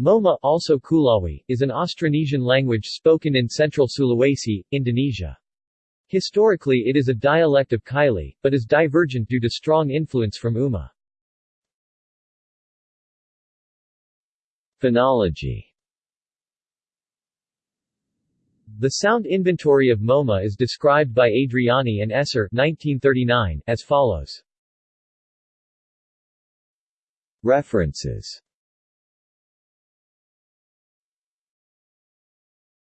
Moma also Kulawi, is an Austronesian language spoken in central Sulawesi, Indonesia. Historically it is a dialect of Kaili, but is divergent due to strong influence from Uma. Phonology The sound inventory of Moma is described by Adriani and Esser 1939 as follows. References